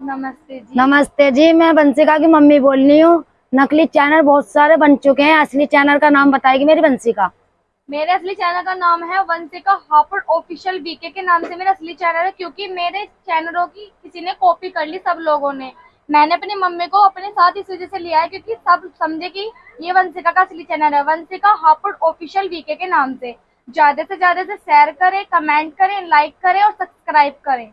नमस्ते जी। नमस्ते जी मैं वंशिका की मम्मी बोल रही हूँ। नकली चैनल बहुत सारे बन चुके हैं। असली चैनल का नाम बताएगी मेरी वंशिका मेरे असली चैनल का नाम है वंशिका हापुड़ ऑफिशियल बीके के नाम से मेरा असली चैनल है क्योंकि मेरे चैनलों की किसी ने कॉपी कर ली सब लोगों ने। मैंने अपनी मम्मी को अपने साथ इस वजह से लिया है क्योंकि सब समझे कि ये वंशिका का असली चैनल है। वंशिका हापुड़ ऑफिशियल बीके के नाम से। ज़्यादा से ज़्यादा से शेयर करें कमेंट करें लाइक करें और सब्सक्राइब करें।